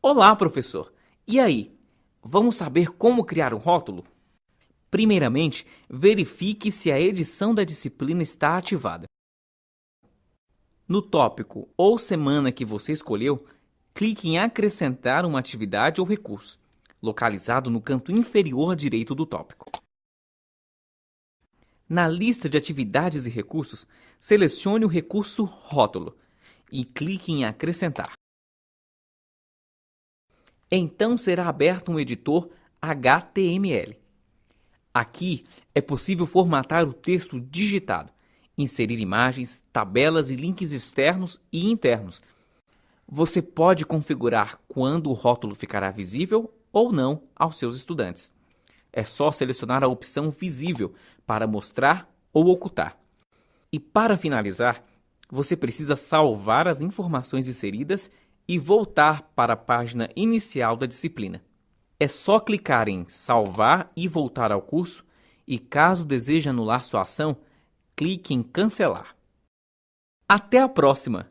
Olá, professor! E aí? Vamos saber como criar um rótulo? Primeiramente, verifique se a edição da disciplina está ativada. No tópico ou semana que você escolheu, clique em Acrescentar uma atividade ou recurso, localizado no canto inferior direito do tópico. Na lista de atividades e recursos, selecione o recurso Rótulo e clique em Acrescentar. Então será aberto um editor HTML. Aqui é possível formatar o texto digitado, inserir imagens, tabelas e links externos e internos. Você pode configurar quando o rótulo ficará visível ou não aos seus estudantes. É só selecionar a opção Visível para mostrar ou ocultar. E para finalizar, você precisa salvar as informações inseridas e voltar para a página inicial da disciplina. É só clicar em Salvar e voltar ao curso e, caso deseje anular sua ação, clique em Cancelar. Até a próxima!